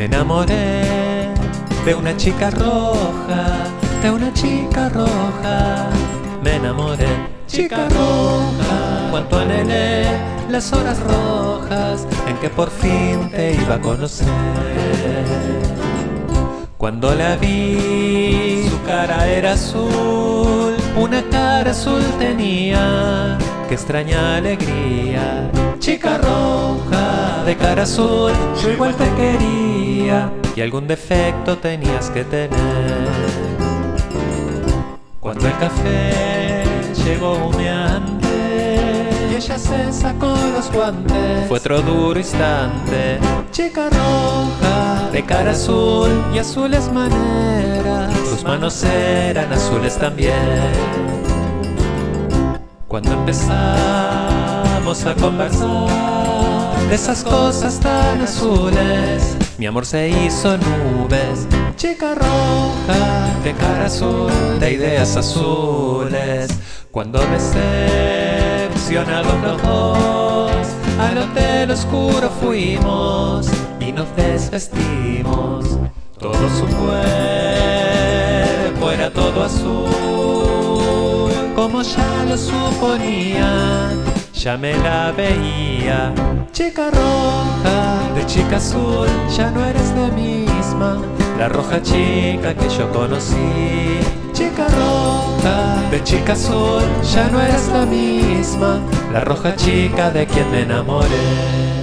Me enamoré de una chica roja, de una chica roja. Me enamoré, chica roja, cuanto anhelé las horas rojas en que por fin te iba a conocer. Cuando la vi, su cara era azul, una cara azul tenía, qué extraña alegría. Chica roja, de cara azul, yo igual te quería, y algún defecto tenías que tener. Cuando el café llegó humeante y ella se sacó los guantes, fue otro duro instante. Chica roja, de cara azul y azules maneras, tus manos eran azules también. Cuando empezamos a conversar de esas cosas tan azules, mi amor se hizo nubes. Chica roja, de cara azul, de ideas azules. Cuando decepcionados los dos, al hotel oscuro fuimos y nos desvestimos. Todo su cuerpo era todo azul, como ya lo suponía, ya me la veía. Chica roja, de chica azul, ya no eres la misma, la roja chica que yo conocí. Chica roja, de chica azul, ya no eres la misma, la roja chica de quien me enamoré.